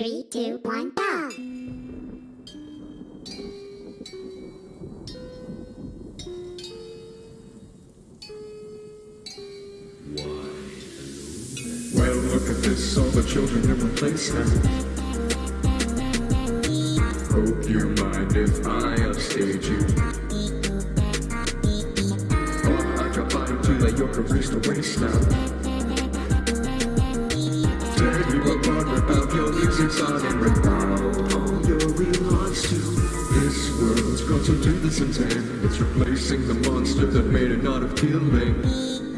Three, two, one, go! Well, look at this, all the children in place now. Hope you mind if I upstage you. Oh, I drop by to let your careers to waste now. Music's on and without all your relaunch to. This world's got do this intent. It's replacing the monster that made it not appealing. They'll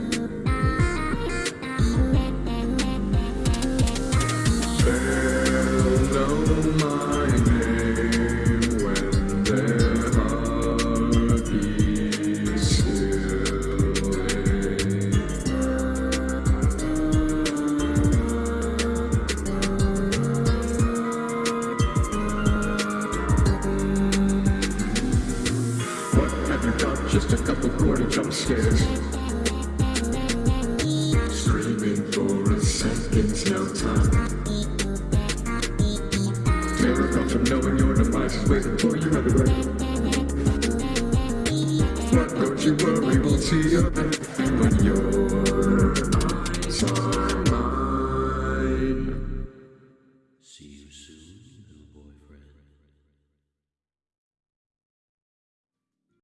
Just a couple more jump scares. Screaming for a second's no time. Terror comes from knowing your demise is waiting for you everywhere But don't you worry, we'll see you When your eyes are mine. See you soon, little boy.